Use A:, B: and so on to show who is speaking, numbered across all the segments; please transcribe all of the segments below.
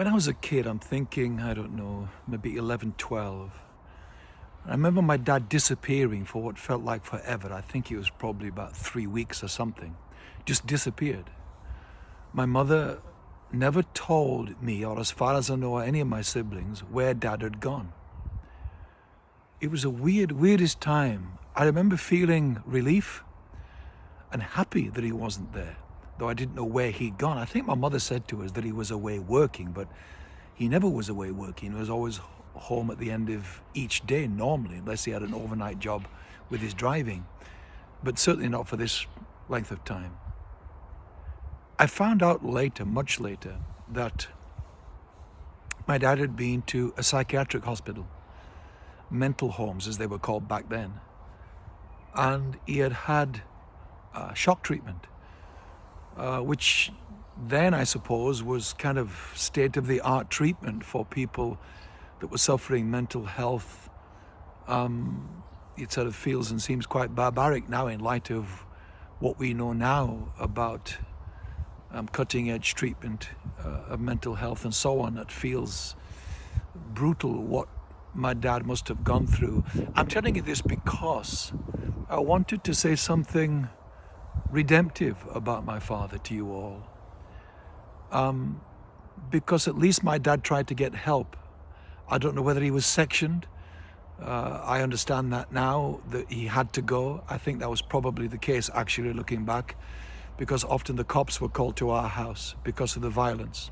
A: When I was a kid, I'm thinking, I don't know, maybe 11, 12. I remember my dad disappearing for what felt like forever. I think it was probably about three weeks or something. Just disappeared. My mother never told me, or as far as I know, any of my siblings, where dad had gone. It was a weird, weirdest time. I remember feeling relief and happy that he wasn't there though I didn't know where he'd gone. I think my mother said to us that he was away working, but he never was away working. He was always home at the end of each day normally, unless he had an overnight job with his driving, but certainly not for this length of time. I found out later, much later, that my dad had been to a psychiatric hospital, mental homes as they were called back then, and he had had uh, shock treatment uh, which then I suppose was kind of state-of-the-art treatment for people that were suffering mental health. Um, it sort of feels and seems quite barbaric now in light of what we know now about um, cutting-edge treatment uh, of mental health and so on. It feels brutal what my dad must have gone through. I'm telling you this because I wanted to say something redemptive about my father to you all. Um, because at least my dad tried to get help. I don't know whether he was sectioned. Uh, I understand that now, that he had to go. I think that was probably the case, actually, looking back, because often the cops were called to our house because of the violence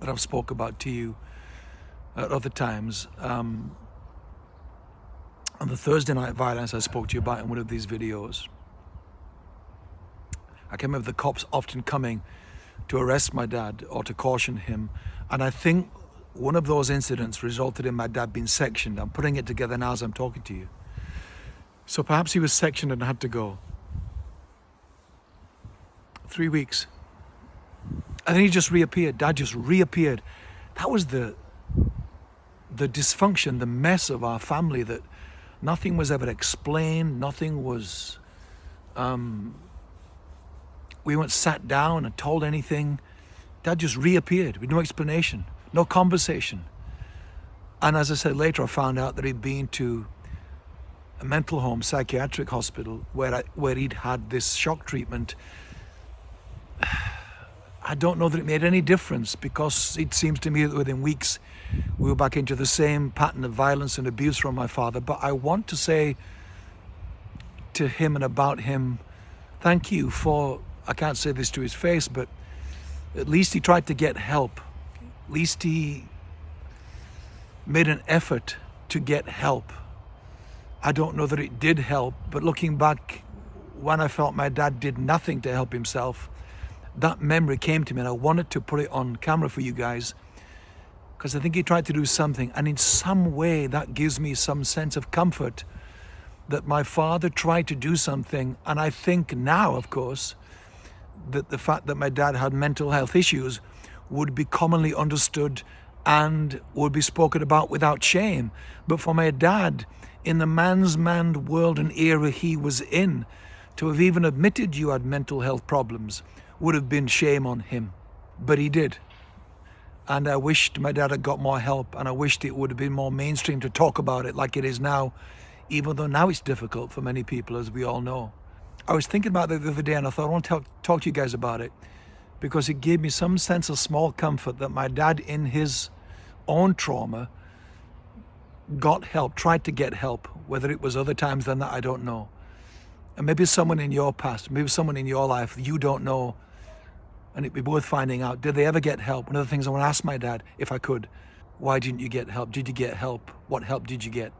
A: that I've spoke about to you at other times. Um, on the Thursday night violence I spoke to you about in one of these videos, I can remember the cops often coming to arrest my dad or to caution him. And I think one of those incidents resulted in my dad being sectioned. I'm putting it together now as I'm talking to you. So perhaps he was sectioned and had to go. Three weeks. And then he just reappeared. Dad just reappeared. That was the the dysfunction, the mess of our family that nothing was ever explained, nothing was um, we weren't sat down and told anything. Dad just reappeared with no explanation, no conversation. And as I said later, I found out that he'd been to a mental home, psychiatric hospital, where, I, where he'd had this shock treatment. I don't know that it made any difference because it seems to me that within weeks we were back into the same pattern of violence and abuse from my father. But I want to say to him and about him, thank you for I can't say this to his face, but at least he tried to get help. At least he made an effort to get help. I don't know that it did help, but looking back, when I felt my dad did nothing to help himself, that memory came to me and I wanted to put it on camera for you guys because I think he tried to do something and in some way that gives me some sense of comfort that my father tried to do something and I think now, of course, that the fact that my dad had mental health issues would be commonly understood and would be spoken about without shame. But for my dad, in the man's man world and era he was in, to have even admitted you had mental health problems would have been shame on him. But he did. And I wished my dad had got more help and I wished it would have been more mainstream to talk about it like it is now, even though now it's difficult for many people, as we all know. I was thinking about that the other day and I thought I want to talk, talk to you guys about it because it gave me some sense of small comfort that my dad in his own trauma got help, tried to get help, whether it was other times than that, I don't know. And maybe someone in your past, maybe someone in your life you don't know, and it'd be worth finding out, did they ever get help? One of the things I want to ask my dad, if I could, why didn't you get help? Did you get help? What help did you get?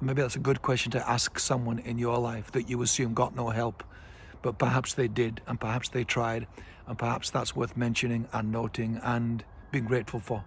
A: Maybe that's a good question to ask someone in your life that you assume got no help, but perhaps they did, and perhaps they tried, and perhaps that's worth mentioning and noting and being grateful for.